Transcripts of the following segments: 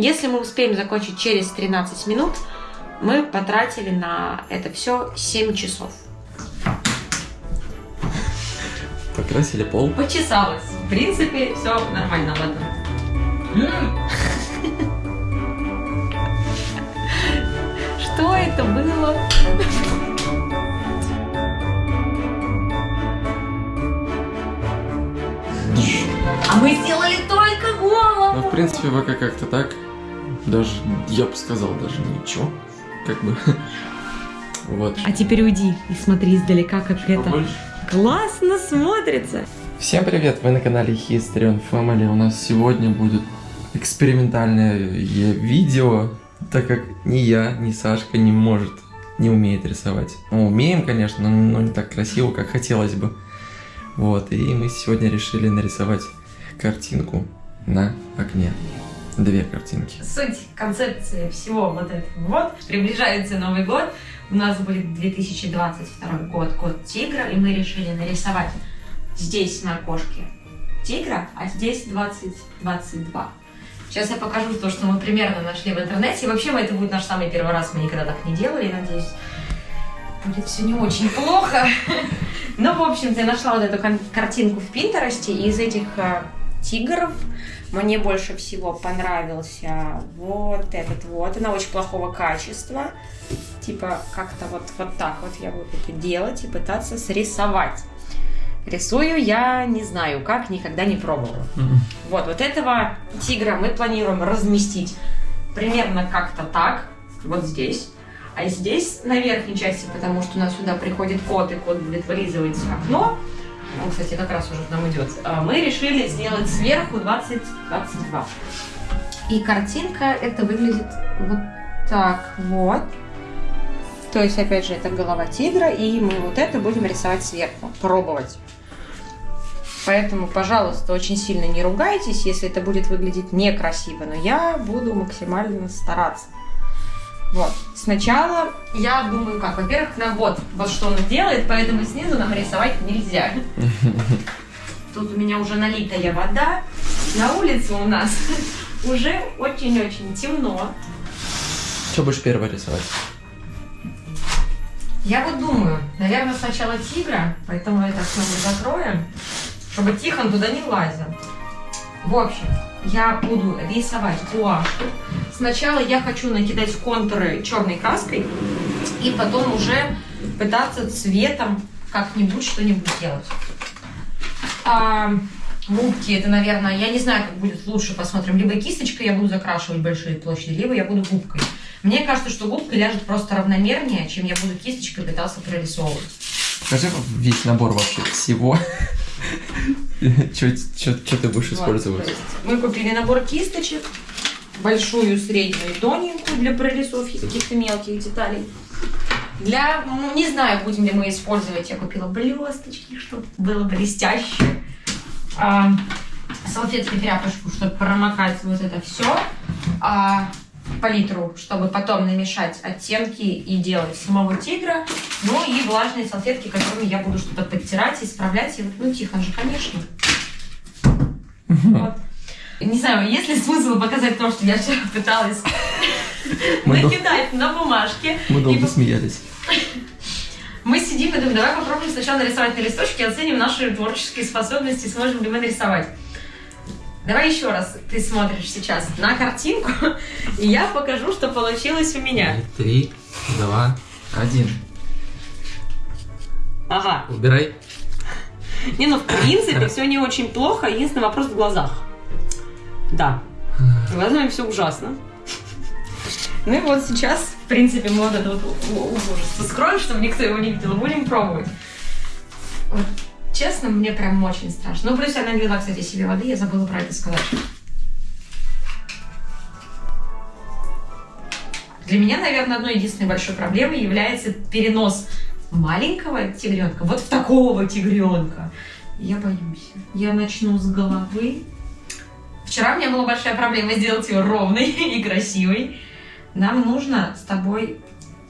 Если мы успеем закончить через 13 минут, мы потратили на это все 7 часов. Покрасили пол. Почесалось. В принципе, все нормально, ладно. Что это было? А мы сделали только Ну, голову. в принципе, пока как-то так. Даже, я бы сказал, даже ничего. Как бы. Вот. А теперь уйди и смотри издалека, как это Побольше. классно смотрится. Всем привет, вы на канале History on Family. У нас сегодня будет экспериментальное видео, так как ни я, ни Сашка не может, не умеет рисовать. Ну, умеем, конечно, но, но не так красиво, как хотелось бы. Вот, и мы сегодня решили нарисовать картинку на окне. Две картинки. Суть концепции всего вот этого вот. Приближается Новый год. У нас будет 2022 год, год тигра, и мы решили нарисовать здесь на окошке тигра, а здесь 2022. Сейчас я покажу то, что мы примерно нашли в интернете. И вообще, это будет наш самый первый раз, мы никогда так не делали, надеюсь. Будет все не очень плохо. Ну, в общем-то, я нашла вот эту картинку в Пинтересте, и из этих э, тигров мне больше всего понравился вот этот вот. Она очень плохого качества. Типа как-то вот, вот так вот я буду делать и пытаться срисовать. Рисую я не знаю как, никогда не пробовала. Вот, вот этого тигра мы планируем разместить примерно как-то так, вот здесь. А здесь на верхней части, потому что у нас сюда приходит кот, и кот будет вылизывать окно. Он, кстати, как раз уже к нам идет. А Мы решили сделать сверху 20-22. И картинка это выглядит вот так вот. То есть, опять же, это голова тигра, и мы вот это будем рисовать сверху, пробовать. Поэтому, пожалуйста, очень сильно не ругайтесь, если это будет выглядеть некрасиво, но я буду максимально стараться. Вот. Сначала я думаю, как, во-первых, нам вот, вот что он делает, поэтому снизу нам рисовать нельзя. Тут у меня уже налитая вода, на улице у нас уже очень-очень темно. Что будешь первое рисовать? Я вот думаю, наверное, сначала тигра, поэтому это все мы закроем, чтобы Тихон туда не лазил. В общем, я буду рисовать гуашью. Сначала я хочу накидать контуры черной краской, и потом уже пытаться цветом как-нибудь что-нибудь делать. А, губки, это, наверное, я не знаю, как будет лучше, посмотрим. Либо кисточкой я буду закрашивать большие площади, либо я буду губкой. Мне кажется, что губка ляжет просто равномернее, чем я буду кисточкой пытаться прорисовывать. Покажи весь набор вообще всего. Что ты будешь использовать? мы купили набор кисточек, большую, среднюю и тоненькую для прорисовки каких-то мелких деталей. Для, ну, не знаю, будем ли мы использовать, я купила блесточки, чтобы было блестяще. А, салфетки, тряпочку, чтобы промокать вот это все. А, палитру, чтобы потом намешать оттенки и делать самого тигра. Ну и влажные салфетки, которыми я буду что-то подтирать, исправлять. И ну, Тихон же, конечно. Вот. Не знаю, есть ли смысл показать то, что я вчера пыталась накидать на бумажке. Мы долго смеялись. Мы сидим и думаем, давай попробуем сначала нарисовать на листочке, оценим наши творческие способности, сможем ли мы нарисовать. Давай еще раз ты смотришь сейчас на картинку, и я покажу, что получилось у меня. Три, два, один. Ага. Убирай. Не, ну в принципе все не очень плохо, единственный вопрос в глазах. Да. Глазами все ужасно. Ну и вот сейчас, в принципе, мы вот это вот ужас скроем, чтобы никто его не видел, будем пробовать. Вот, честно, мне прям очень страшно. Ну, плюс я налила, кстати, себе воды, я забыла про это сказать. Для меня, наверное, одной единственной большой проблемой является перенос маленького тигренка вот в такого тигренка. Я боюсь. Я начну с головы. Вчера у меня была большая проблема сделать ее ровной и красивой. Нам нужно с тобой...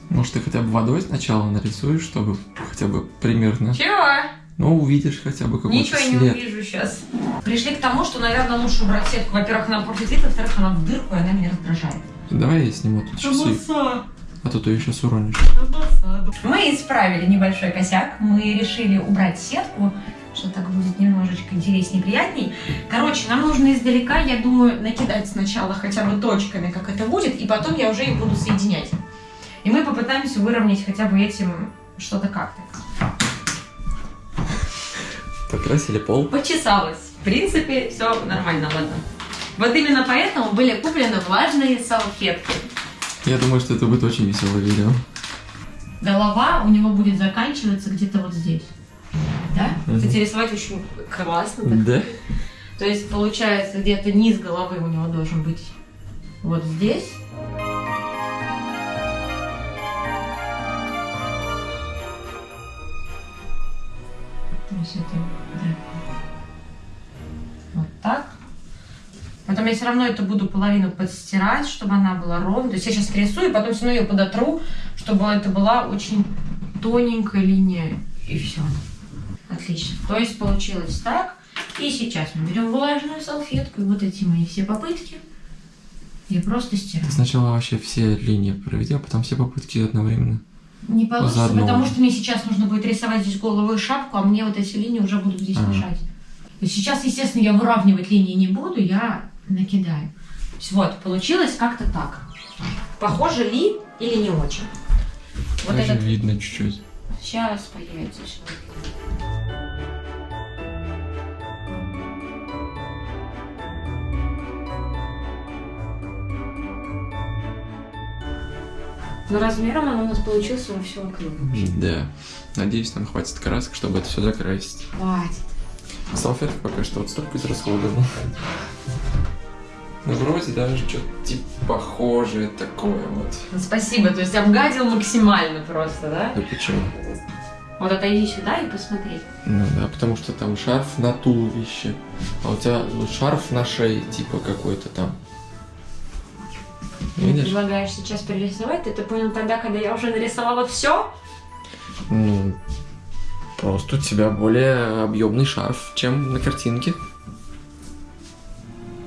Может, ты хотя бы водой сначала нарисуешь, чтобы хотя бы примерно... Чего? Ну, увидишь хотя бы какой-то Ничего я не след. увижу сейчас. Пришли к тому, что, наверное, лучше убрать сетку. Во-первых, она вид, во-вторых, она в дырку, и она меня раздражает. Давай я сниму тут часы, а то ты ее сейчас уронишь. Мы исправили небольшой косяк. Мы решили убрать сетку, что так будет немножечко интереснее и приятней. Короче, нам нужно издалека, я думаю, накидать сначала хотя бы точками, как это будет, и потом я уже их буду соединять. И мы попытаемся выровнять хотя бы этим что-то как-то. Покрасили пол. Почесалась. В принципе, все нормально, ладно. Вот именно поэтому были куплены влажные салфетки. Я думаю, что это будет очень веселое видео. Голова у него будет заканчиваться где-то вот здесь. Да? Мгм. Кстати, рисовать очень классно. так. Да? То есть, получается, где-то низ головы у него должен быть вот здесь. То есть это, да. Вот так. Потом я все равно эту буду половину подстирать, чтобы она была ровной. То есть я сейчас рисую, потом все равно ее подотру, чтобы это была очень тоненькая линия. И все. Отлично. То есть получилось так. И сейчас мы берем влажную салфетку, и вот эти мои все попытки. Я просто стираю. Сначала вообще все линии проведи, а потом все попытки одновременно. Не получится, Заодно. потому что мне сейчас нужно будет рисовать здесь голову и шапку, а мне вот эти линии уже будут здесь Ага. мешать. То есть сейчас, естественно, я выравнивать линии не буду, я накидаю. Вот, получилось как-то так. Похоже ли или не очень? Вот Даже этот видно чуть-чуть. сейчас появится. Но размером он у нас получился во все окно. Да. Надеюсь, нам хватит красок, чтобы это все закрасить. Хватит. Салфетка пока что вот столько израсходована. Ну, вроде даже что-то типа похожее такое вот. Спасибо, то есть обгадил максимально просто, да? Да почему? Вот отойди сюда и посмотри. Ну да, потому что там шарф на туловище, а у тебя шарф на шее, типа какой-то там. Ты Видишь? предлагаешь сейчас перерисовать, ты это понял тогда, когда я уже нарисовала все? Ну, просто у тебя более объемный шарф, чем на картинке.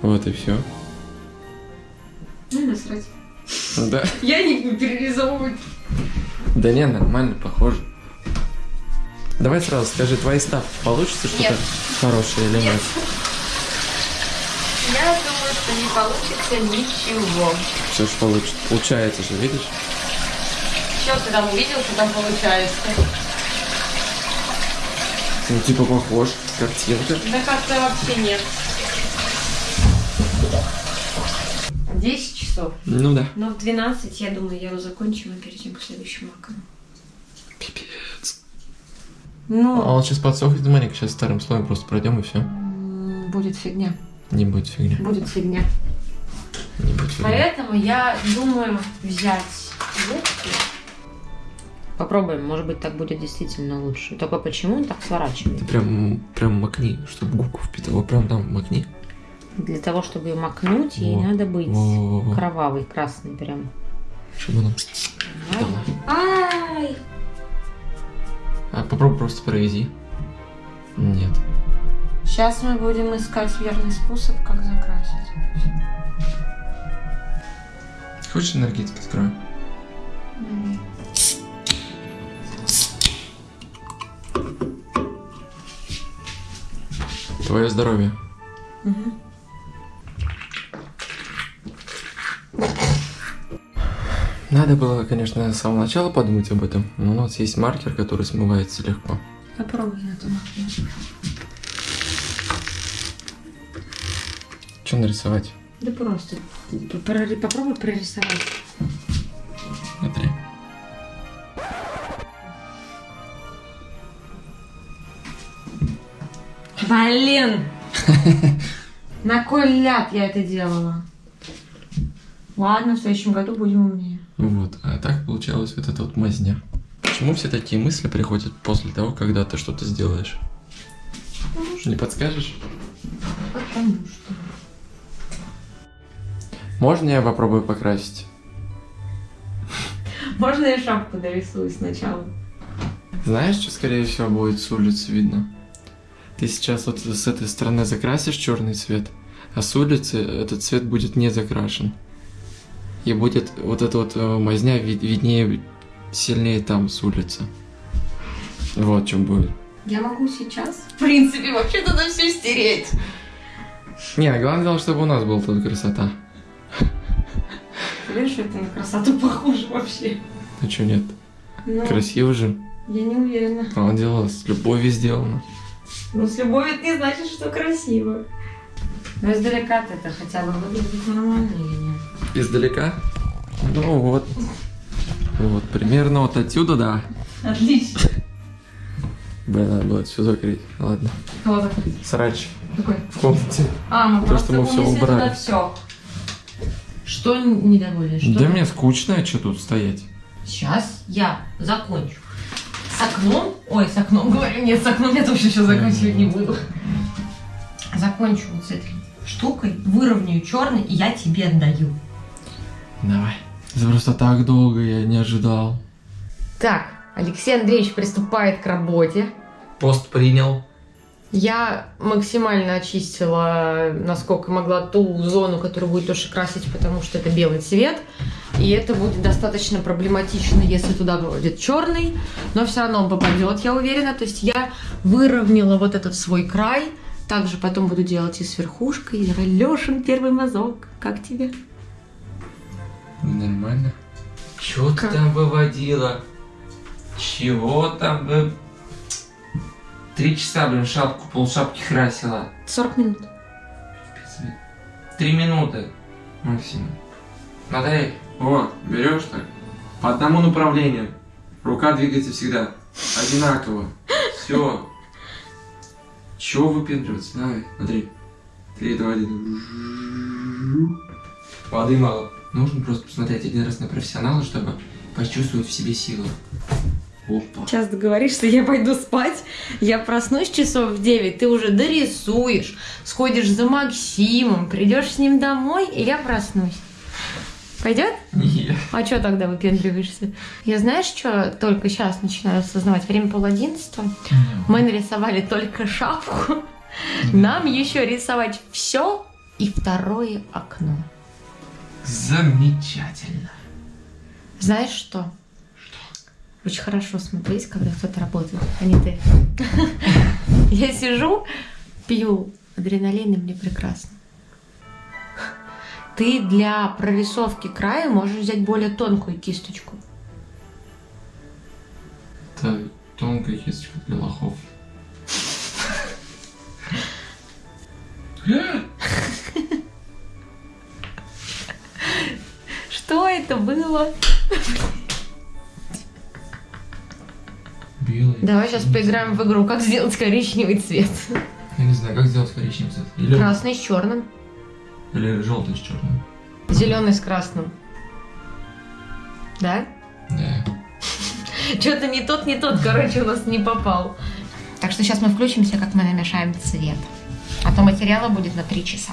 Вот и все. Ну, насрать. Да. Я не буду перерисовывать. Да не, нормально, похоже. Давай сразу скажи, твои ставки получится что-то Нет. хорошее или нет? Думаю, что не получится ничего. Все ж получится. Получается же, видишь? Что ты там увидел, что там получается? Ну, типа похож, картинка. Да как-то вообще нет. 10 часов. Ну да. Но в 12, я думаю, я его закончу и перейдем к следующему окну. Пипец. Ну, А он сейчас подсохнет, маленько, сейчас вторым слоем просто пройдем и все. будет фигня. Не будет фигня. Будет фигня. Не будет фигня. Поэтому я думаю взять губки. Попробуем, может быть, так будет действительно лучше. Только почему он так сворачивает? Ты прям, прям макни, чтобы губку впитывал. Прям там макни. Для того, чтобы ее макнуть, ей Во. надо быть Во-во-во. кровавый, красный прям. Чтобы она... Ай! А попробуй просто провези. Нет. Сейчас мы будем искать верный способ, как закрасить. Хочешь энергетик открою? Твое здоровье. Мгм. Надо было, конечно, с самого начала подумать об этом, но у нас есть маркер, который смывается легко. Попробуй на этом. Что нарисовать? Да просто. Попробуй прорисовать. Смотри. Блин! На кой ляд я это делала? Ладно, в следующем году будем умнее. Вот, а так получалась вот эта вот мазня. Почему все такие мысли приходят после того, когда ты что-то сделаешь? Не подскажешь? Потому что. Можно я попробую покрасить? Можно я шапку дорисую сначала? Знаешь, что скорее всего будет с улицы видно? Ты сейчас вот с этой стороны закрасишь черный цвет, а с улицы этот цвет будет не закрашен. И будет вот эта вот э, мазня вид- виднее, сильнее там с улицы. Вот чем будет. Я могу сейчас, в принципе, вообще туда все стереть. Не, главное дело, чтобы у нас была тут красота. Ты видишь, это на красоту похоже вообще. А что нет? Ну, Красиво же. я не уверена. А дело с любовью сделано. Ну, с любовью это не значит, что красиво. Но издалека это хотя бы выглядит нормально или нет? Издалека? Ну вот. Вот, примерно вот отсюда, да. Отлично. Блин, надо было все закрыть. Ладно. Кто закрыть? Срач Какой? в комнате. А, мы То, просто что мы унесли убрали. туда все. Что недоволен? Что? Да мне скучно, а что тут стоять? Сейчас я закончу. С окном, ой, с окном говорю, нет, с окном я точно сейчас заканчивать не буду. Закончу вот с этой штукой, выровняю черный, и я тебе отдаю. Давай. Это просто так долго я не ожидал. Так, Алексей Андреевич приступает к работе. Пост принял. Я максимально очистила, насколько могла, ту зону, которую будет тоже красить, потому что это белый цвет. И это будет достаточно проблематично, если туда будет черный, но все равно он попадет, я уверена. То есть я выровняла вот этот свой край. Также потом буду делать и с верхушкой. Лешин, первый мазок. Как тебе? Нормально. Чё ты там выводила? Чего там вы... Три часа, блин, шапку, полшапки красила. 40 минут. Три минуты максимум. Смотри, вот, берешь так, по одному направлению. Рука двигается всегда одинаково. Все. Чего выпендриваться? Давай, смотри. Три, два, один. Воды мало. Нужно просто посмотреть один раз на профессионала, чтобы почувствовать в себе силу. Опа. Сейчас договоришься, я пойду спать. Я проснусь часов в 9, ты уже дорисуешь, сходишь за Максимом, придешь с ним домой, и я проснусь. Пойдет? Нет. А что тогда выпендриваешься? Я знаешь, что только сейчас начинаю осознавать? Время пол одиннадцатого. Мы нарисовали только шапку. Нам еще рисовать все и второе окно. Замечательно. Знаешь что? Очень хорошо смотреть, когда кто-то работает, а не ты. Я сижу, пью адреналин, и мне прекрасно. Ты для прорисовки края можешь взять более тонкую кисточку. Это тонкая кисточка для лохов. Что это было? Давай сейчас поиграем в игру, как сделать коричневый цвет. Я не знаю, как сделать коричневый цвет. Или, Красный с черным, или желтый с черным. зеленый с красным. Да? Да. Что-то не тот, не тот, короче, у нас не попал. Так что сейчас мы включимся, как мы намешаем цвет. А то материала будет на 3 часа.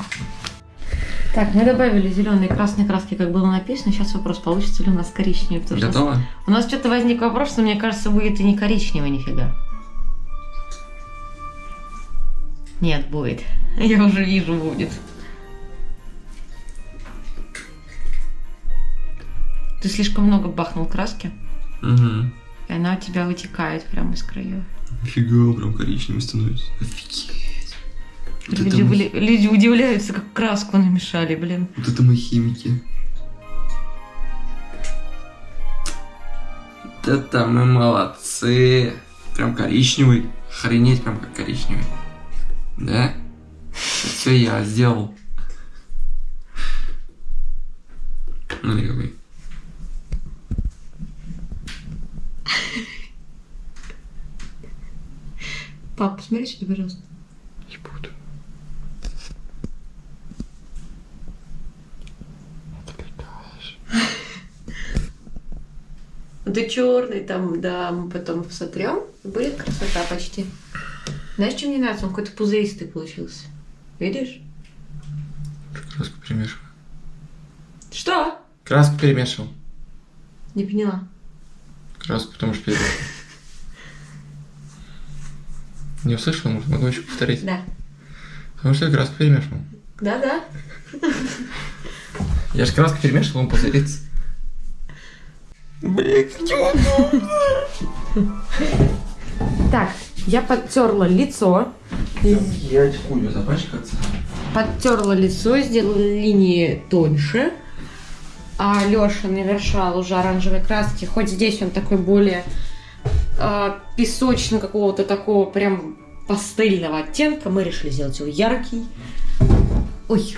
Так, мы добавили зеленые и красные краски, как было написано. Сейчас вопрос, получится ли у нас коричневый. потому что Готово? У нас что-то возник вопрос, что мне кажется, будет и не коричневый нифига. Нет, будет. Я уже вижу, будет. Ты слишком много бахнул краски, Угу. и она у тебя вытекает прямо из краев. Фига, прям коричневый становится. Офигеть. Вот Люди, это, были- люди удивляются, как краску намешали, блин. вот это мы химики. Вот это мы молодцы. Прям коричневый. Охренеть прям как коричневый. Да? Все я сделал. Смотри какой. Пап, посмотри сюда, пожалуйста. Не буду. Отвлекаешь. Это черный там, да, мы потом сотрем. Будет красота почти. Знаешь, что мне нравится? Он какой-то пузыристый получился. Видишь? Краску перемешиваю. Что? Краску перемешивал. Не поняла. Краску, потому что перемешивал. Не услышал, может, могу еще повторить? Да. Потому что я краску перемешивал. Да-да. Я же краску перемешивал, он позырится. Блин, Так, я подтерла лицо. Я очкую запачкаться. Подтерла лицо, сделала линии тоньше. А Леша навершал уже оранжевой краски. Хоть здесь он такой более э, песочно какого-то такого прям пастельного оттенка. Мы решили сделать его яркий. Ой.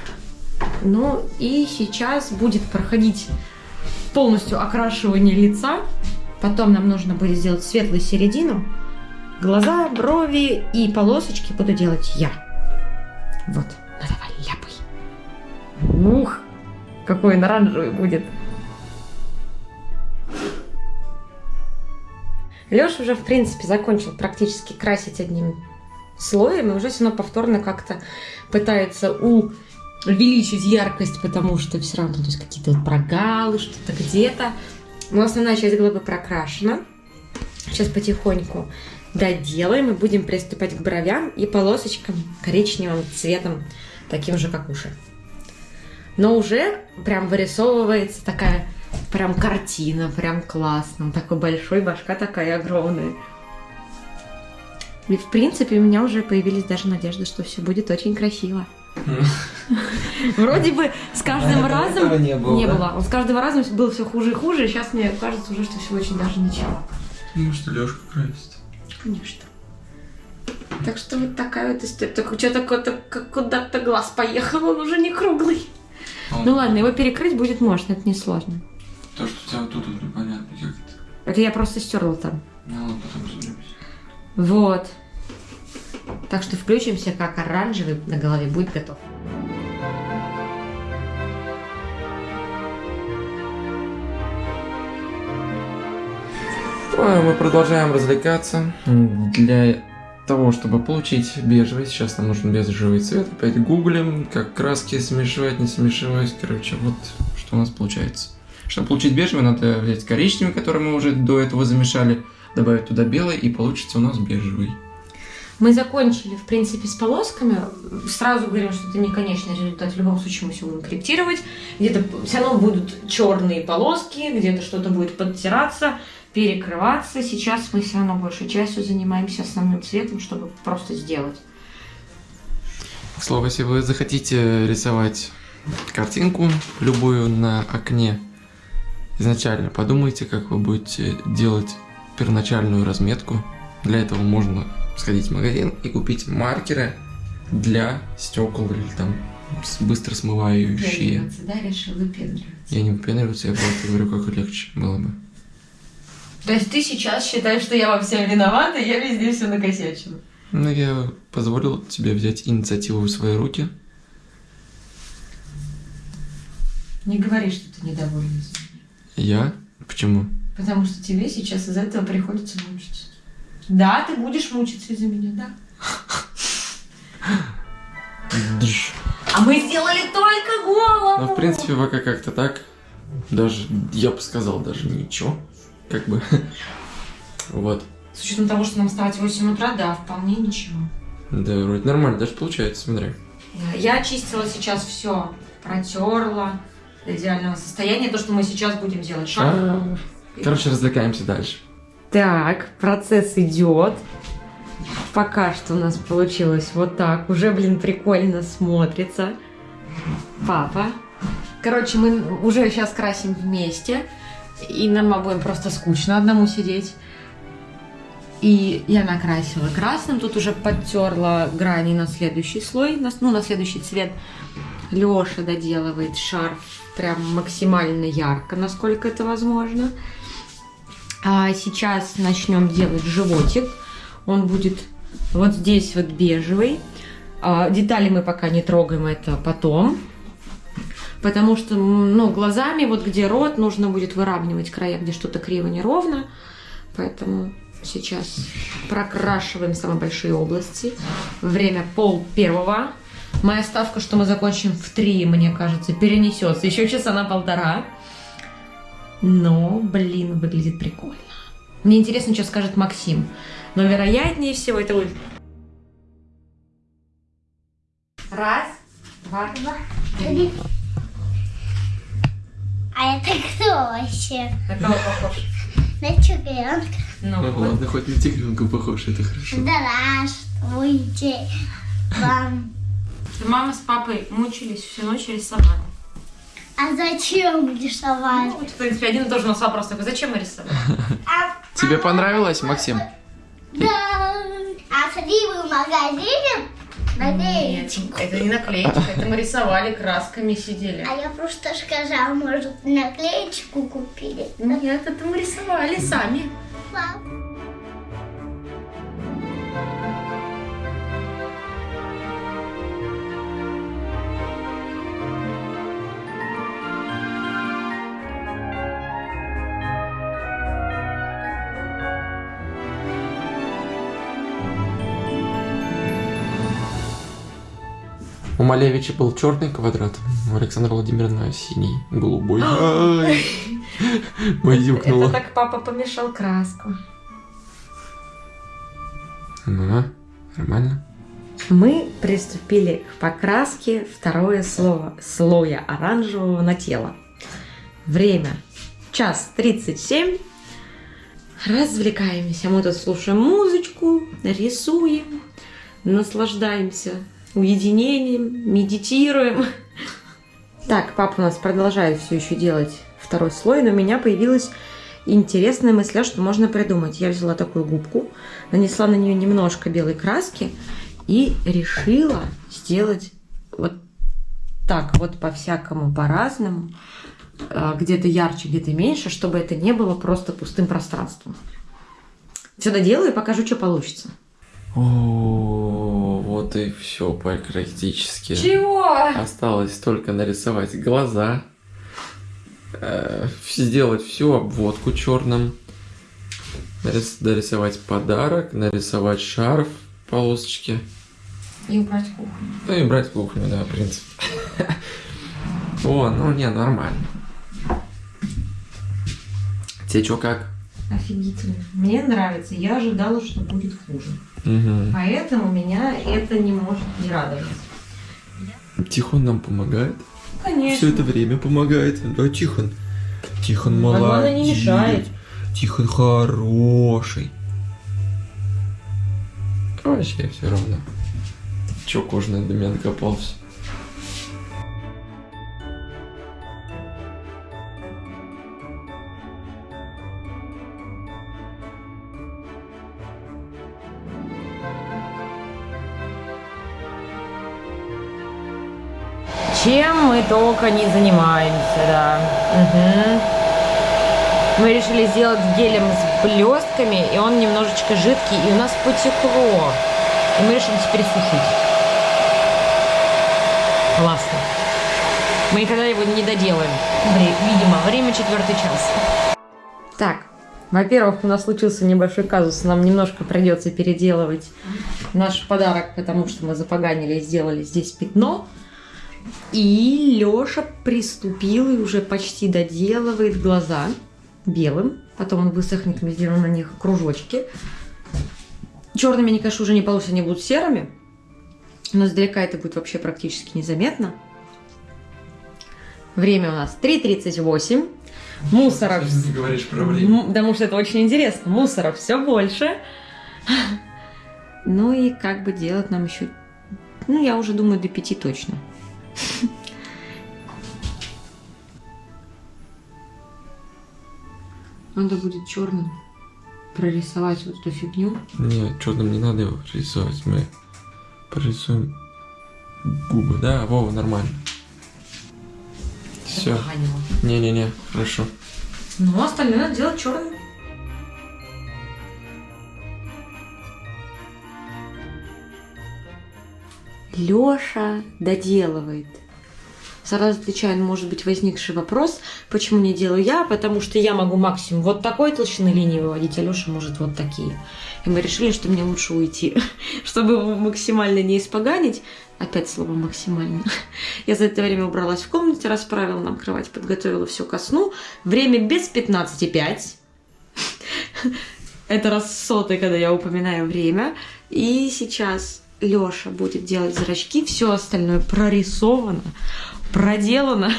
Ну и сейчас будет проходить полностью окрашивание лица. Потом нам нужно будет сделать светлую середину. Глаза, брови и полосочки буду делать я. Вот. Ну давай, ляпай. Ух, какой он оранжевый будет. Леша уже, в принципе, закончил практически красить одним слоем, и уже все равно повторно как-то пытается увеличить яркость, потому что все равно то есть какие-то вот прогалы, что-то где-то. Но основная часть головы прокрашена. Сейчас потихоньку доделаем и будем приступать к бровям и полосочкам коричневым цветом, таким же, как уши. Но уже прям вырисовывается такая прям картина, прям классно. Такой большой, башка такая огромная. И в принципе у меня уже появились даже надежды, что все будет очень красиво. Вроде бы с каждым А, разом этого не было, не да? было. С каждым разом было все хуже и хуже, и сейчас мне кажется уже, что все очень даже ничего. Ну что, Лешка красит. Конечно. Так что вот такая вот история. Только что-то куда-то, куда-то глаз поехал, он уже не круглый. Ну ладно, его перекрыть будет можно, это несложно. То, что у тебя вот тут вот непонятно, как это. Это я просто стерла там. Ну ладно, потом разберемся. Вот. Так что включимся, как оранжевый на голове будет готов. А, Мы продолжаем развлекаться. Для того, чтобы получить бежевый, сейчас нам нужен бежевый цвет. Опять гуглим, как краски смешивать, не смешивать. Короче, вот что у нас получается. Чтобы получить бежевый, надо взять коричневый, который мы уже до этого замешали, добавить туда белый, и получится у нас бежевый. Мы закончили, в принципе, с полосками. Сразу говорим, что это не конечный результат. В любом случае мы все будем корректировать. Где-то все равно будут черные полоски, где-то что-то будет подтираться, перекрываться. Сейчас мы все равно большей частью занимаемся основным цветом, чтобы просто сделать. К слову, если вы захотите рисовать картинку любую на окне, изначально подумайте, как вы будете делать первоначальную разметку. Для этого можно сходить в магазин и купить маркеры для стекол или там быстро смывающие. да, решил выпендриваться. Я не выпендриваюсь, я просто говорю, как легче было бы. То есть ты сейчас считаешь, что я во всем виновата, и я везде все накосячила? Ну, я позволил тебе взять инициативу в свои руки. Не говори, что ты меня. Я? Почему? Потому что тебе сейчас из этого приходится мучиться. Да, ты будешь мучиться из-за меня, да. А мы сделали только голову! Ну, в принципе, пока как-то так. Даже, я бы сказал, даже ничего. Как бы. Вот. С учетом того, что нам вставать в 8 утра, да, вполне ничего. Да, вроде нормально, даже получается, смотри. Я очистила сейчас все, протерла до идеального состояния. То, что мы сейчас будем делать. Шаг. А, Короче, развлекаемся дальше. Так, процесс идет. Пока что у нас получилось вот так. Уже, блин, прикольно смотрится. Папа. Короче, мы уже сейчас красим вместе. И нам обоим просто скучно одному сидеть. И я накрасила красным. Тут уже подтерла грани на следующий слой, на, ну, на следующий цвет. Леша доделывает шарф прям максимально ярко, насколько это возможно. А сейчас начнем делать животик. Он будет вот здесь вот бежевый. А, детали мы пока не трогаем, это потом. Потому что, ну, глазами, вот где рот, нужно будет выравнивать края, где что-то криво, неровно. Поэтому сейчас прокрашиваем самые большие области. Время пол первого. Моя ставка, что мы закончим в три, мне кажется, перенесется еще часа на полтора. Но, блин, выглядит прикольно. Мне интересно, что скажет Максим. Но вероятнее всего это будет... Раз, два, два, три. А это кто вообще? На кого похож? На тигренка. Ну, ладно, хоть на тигренка похож, это хорошо. Здравствуйте вам. Мама с папой мучились всю ночь рисовать. А зачем рисовать? Ну, в принципе, один и тот же у нас вопрос такой, зачем мы рисовали? А, Тебе понравилось, Максим? да. А сходи вы в магазине? Надеюсь. Нет, это не наклейки, это мы рисовали, красками сидели. А я просто сказала, может, наклеечку купили. Нет, это мы рисовали сами. Пап. У Малевича был черный квадрат, у Александра Владимировна синий, голубой. Ай, Баюкнула. Это так папа помешал краску. Ну, нормально. Мы приступили к покраске второе слово слоя оранжевого на тело. Время час 37. Развлекаемся. Мы тут слушаем музычку, рисуем, наслаждаемся уединением, медитируем. Так, папа у нас продолжает все еще делать второй слой, но у меня появилась интересная мысля, что можно придумать. Я взяла такую губку, нанесла на нее немножко белой краски и решила сделать вот так вот по-всякому, по-разному, э, где-то ярче, где-то меньше, чтобы это не было просто пустым пространством. Сюда делаю и покажу, что получится. О, вот и все практически. Чего? Осталось только нарисовать глаза, э, сделать всю обводку черным, нарис- дорисовать подарок, нарисовать шарф, полосочки. И убрать кухню. Ну и брать кухню, да, в принципе. О, ну не, нормально. Тебе что как? Офигительно. Мне нравится. Я ожидала, что будет хуже. Угу. Поэтому меня это не может не радовать. Тихон нам помогает. Конечно. Все это время помогает. Да, Тихон. Тихон молодец. главное, не мешает. Тихон хороший. Вообще все равно. Че кожаный до меня Чем мы только не занимаемся, да. Мгм. Мы решили сделать гелем с блестками, и он немножечко жидкий, и у нас потекло. И мы решили теперь сушить. Классно. Мы никогда его не доделаем. Видимо, время четвертый час. Так, во-первых, у нас случился небольшой казус. Нам немножко придется переделывать наш подарок, потому что мы запоганили и сделали здесь пятно. И Лёша приступил и уже почти доделывает глаза белым. Потом он высохнет, мы сделаем на них кружочки. Черными они, конечно, уже не получится, они будут серыми. Но издалека это будет вообще практически незаметно. Время у нас 3.38. Мусоров... Ты говоришь про М, Потому что это очень интересно. Мусора все больше. Ну и как бы делать нам еще... Ну, я уже думаю, до пяти точно. Надо будет черным прорисовать вот эту фигню. Не, черным не надо его рисовать. Мы порисуем губы. Да, Вова, нормально. Все. Не-не-не, хорошо. Ну, остальное надо делать черным. Лёша доделывает. Сразу отвечаю на, может быть, возникший вопрос, почему не делаю я, потому что я могу максимум вот такой толщины линии выводить, а Лёша может вот такие. И мы решили, что мне лучше уйти, чтобы максимально не испоганить. Опять слово максимально. Я за это время убралась в комнате, расправила нам кровать, подготовила все ко сну. Время без 15,5. Это раз сотый, когда я упоминаю время. И сейчас Лёша будет делать зрачки, все остальное прорисовано, проделано.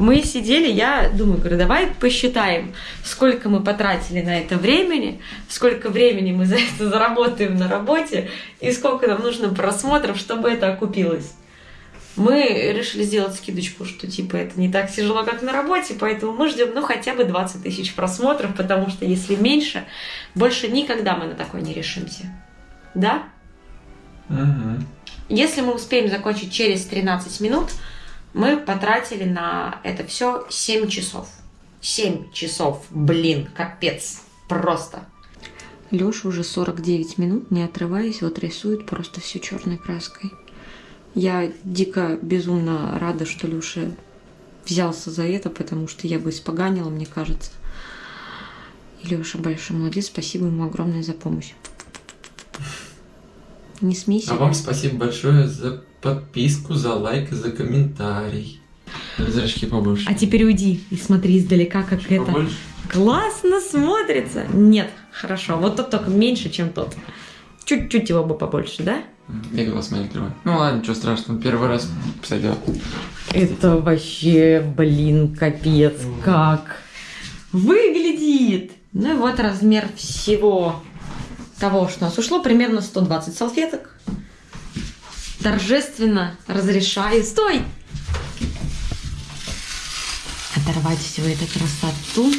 Мы сидели, я думаю, говорю, давай посчитаем, сколько мы потратили на это времени, сколько времени мы за это заработаем на работе и сколько нам нужно просмотров, чтобы это окупилось. Мы решили сделать скидочку, что типа это не так тяжело, как на работе, поэтому мы ждем ну хотя бы 20 тысяч просмотров, потому что если меньше, больше никогда мы на такое не решимся. Да? Угу. Если мы успеем закончить через 13 минут, мы потратили на это все 7 часов. 7 часов, блин, капец, просто. Леша уже 49 минут, не отрываясь, вот рисует просто все черной краской. Я дико безумно рада, что Люша взялся за это, потому что я бы испоганила, мне кажется. И Леша большой молодец, спасибо ему огромное за помощь. Не смейся. А вам спасибо большое за подписку, за лайк и за комментарий. Зрачки побольше. А теперь уйди и смотри издалека, как это Побольше? классно смотрится. Нет, хорошо, вот тот только меньше, чем тот. Чуть-чуть его бы побольше, да? Я глаз мои открываю. Ну ладно, ничего страшного. Первый раз сойдет. Это вообще, блин, капец, как выглядит. Ну и вот размер всего того, что у нас ушло, примерно 120 салфеток. Торжественно разрешаю. Стой! Оторвать всю эту красоту.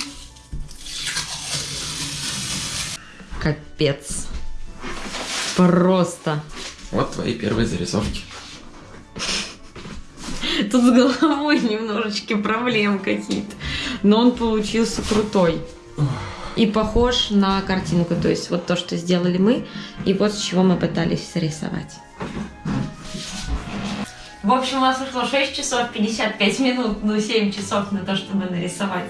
Капец. Просто. Вот твои первые зарисовки. Тут с головой немножечко проблем какие-то. Но он получился крутой. И похож на картинку. То есть вот то, что сделали мы, и вот с чего мы пытались срисовать. В общем, у нас ушло 6 часов 55 минут, ну 7 часов на то, чтобы нарисовать.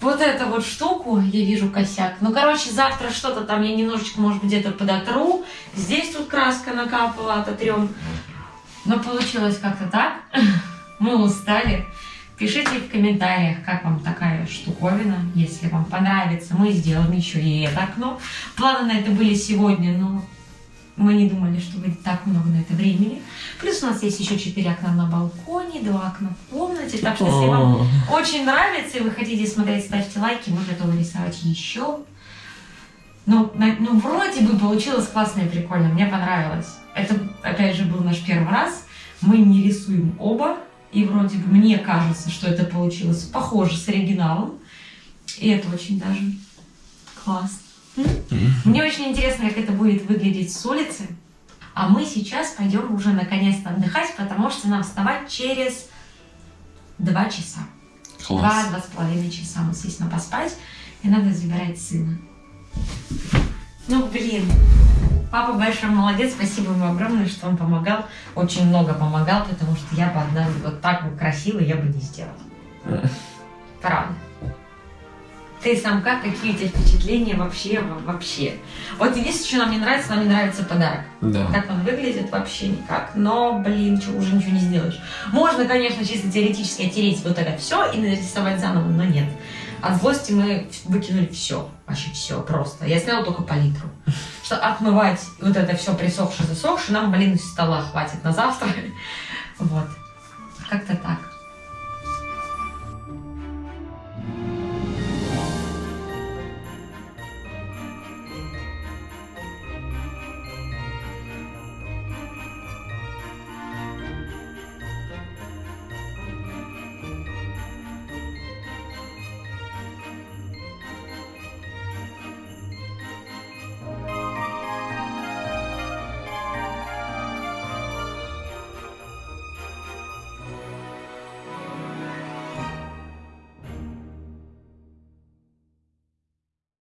Вот эту вот штуку, я вижу косяк. Ну, короче, завтра что-то там я немножечко, может где-то подотру. Здесь тут краска накапала, ототрем. Но получилось как-то так. Мы устали. Пишите в комментариях, как вам такая штуковина. Если вам понравится, мы сделаем еще и это окно. Планы на это были сегодня, но мы не думали, что будет так много на это времени. Плюс у нас есть еще 4 окна на балконе, 2 окна в комнате. Так что, если вам очень нравится и вы хотите смотреть, ставьте лайки, мы готовы рисовать еще. Ну, ну, вроде бы получилось классно и прикольно, мне понравилось. Это, опять же, был наш первый раз. Мы не рисуем оба, и вроде бы мне кажется, что это получилось похоже с оригиналом. И это очень даже классно. Мне очень интересно, как это будет выглядеть с улицы. А мы сейчас пойдем уже наконец-то отдыхать, потому что нам вставать через два часа. Класс. Два-два с половиной часа мы, естественно, поспать, и надо забирать сына. Ну, блин. Папа большой молодец, спасибо ему огромное, что он помогал. Очень много помогал, потому что я бы одна вот так бы красиво я бы не сделала. Правда. Ты сам как? Какие у тебя впечатления вообще? во- Вообще. Вот единственное, что нам не нравится, нам не нравится подарок. Да. Как он выглядит, вообще никак. Но, блин, чё, уже ничего не сделаешь. Можно, конечно, чисто теоретически оттереть вот это все и нарисовать заново, но нет. От злости мы выкинули все. Вообще все просто. Я сняла только палитру. Что отмывать вот это все присохшее, засохшее, нам, блин, стола хватит на завтра. Вот. Как-то так.